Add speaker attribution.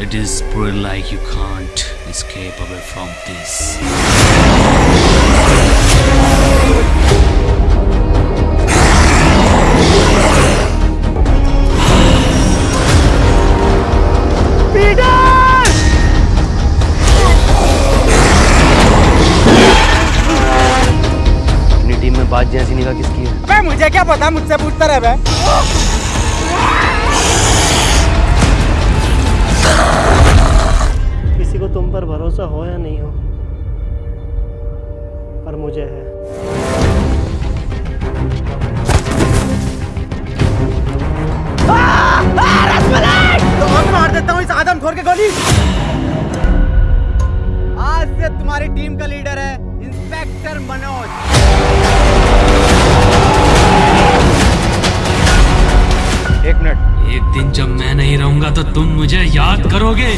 Speaker 1: It is pretty like you can't escape away from this.
Speaker 2: Team में बात जैसी निगाह किसकी है
Speaker 3: अबे मुझे क्या पता मुझसे पूछता रहे बे
Speaker 4: तुम पर भरोसा हो या नहीं हो पर मुझे है।
Speaker 3: तो मार देता हूँ इस आदम खोर के गोली। आज से तुम्हारी टीम का लीडर है इंस्पेक्टर मनोज।
Speaker 2: एक मिनट।
Speaker 1: एक दिन जब मैं नहीं रहूँगा तो तुम मुझे याद करोगे।